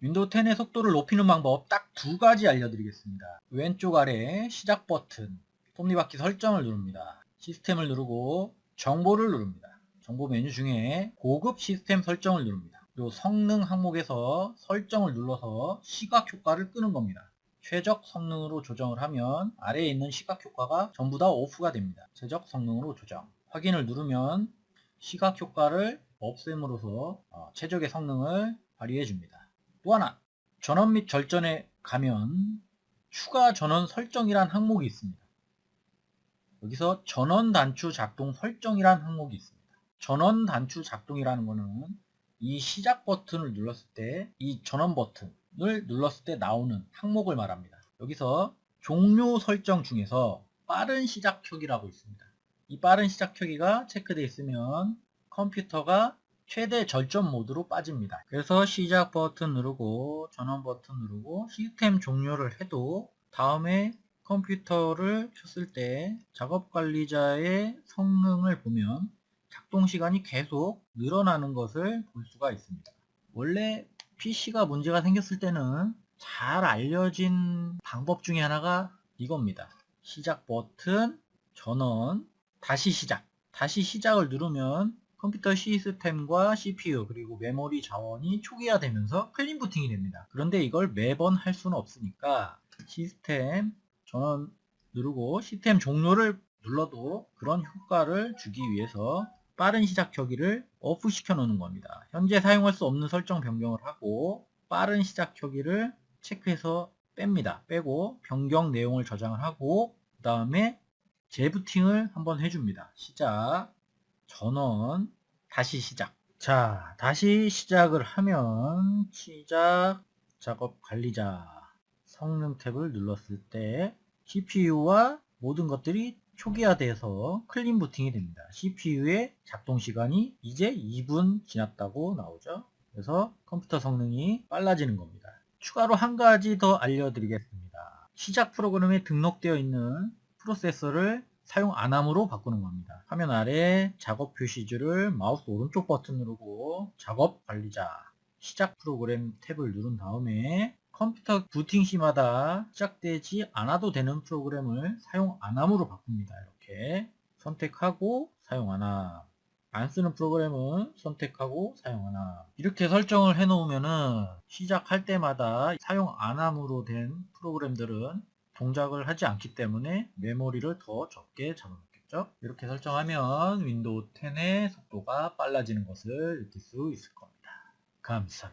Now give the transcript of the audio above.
윈도우 10의 속도를 높이는 방법 딱 두 가지 알려드리겠습니다. 왼쪽 아래 시작 버튼, 톱니바퀴 설정을 누릅니다. 시스템을 누르고 정보를 누릅니다. 정보 메뉴 중에 고급 시스템 설정을 누릅니다. 요 성능 항목에서 설정을 눌러서 시각 효과를 끄는 겁니다. 최적 성능으로 조정을 하면 아래에 있는 시각 효과가 전부 다 off가 됩니다. 최적 성능으로 조정. 확인을 누르면 시각 효과를 없앰으로써 어, 최적의 성능을 발휘해 줍니다. 또 하나 전원 및 절전에 가면 추가 전원 설정이란 항목이 있습니다. 여기서 전원 단추 작동 설정이란 항목이 있습니다. 전원 단추 작동이라는 것은 이 시작 버튼을 눌렀을 때 이 전원 버튼을 눌렀을 때 나오는 항목을 말합니다. 여기서 종료 설정 중에서 빠른 시작 켜기라고 있습니다. 이 빠른 시작 켜기가 체크되어 있으면 컴퓨터가 최대 절전 모드로 빠집니다. 그래서 시작 버튼 누르고 전원 버튼 누르고 시스템 종료를 해도 다음에 컴퓨터를 켰을 때 작업관리자의 성능을 보면 작동 시간이 계속 늘어나는 것을 볼 수가 있습니다. 원래 PC가 문제가 생겼을 때는 잘 알려진 방법 중에 하나가 이겁니다. 시작 버튼, 전원, 다시 시작. 다시 시작을 누르면 컴퓨터 시스템과 CPU 그리고 메모리 자원이 초기화되면서 clean 부팅이 됩니다. 그런데 이걸 매번 할 수는 없으니까 시스템 전원 누르고 시스템 종료를 눌러도 그런 효과를 주기 위해서 빠른 시작 켜기를 off 시켜 놓는 겁니다. 현재 사용할 수 없는 설정 변경을 하고 빠른 시작 켜기를 체크해서 뺍니다. 빼고 변경 내용을 저장을 하고 그 다음에 재부팅을 한번 해줍니다. 시작 전원 다시 시작 자 다시 시작을 하면 시작 작업 관리자 성능 탭을 눌렀을 때 CPU와 모든 것들이 초기화돼서 클린 부팅이 됩니다. CPU의 작동 시간이 이제 2분 지났다고 나오죠. 그래서 컴퓨터 성능이 빨라지는 겁니다. 추가로 한 가지 더 알려드리겠습니다. 시작 프로그램에 등록되어 있는 프로세서를 사용 안함으로 바꾸는 겁니다. 화면 아래 작업 표시줄을 마우스 오른쪽 버튼 누르고 작업 관리자 시작 프로그램 탭을 누른 다음에 컴퓨터 부팅 시마다 시작되지 않아도 되는 프로그램을 사용 안함으로 바꿉니다. 이렇게 선택하고 사용 안함 안 쓰는 프로그램은 선택하고 사용 안함 이렇게 설정을 해 놓으면은 시작할 때마다 사용 안함으로 된 프로그램들은 동작을 하지 않기 때문에 메모리를 더 적게 잡아놓겠죠? 이렇게 설정하면 윈도우 10의 속도가 빨라지는 것을 느낄 수 있을 겁니다. 감사합니다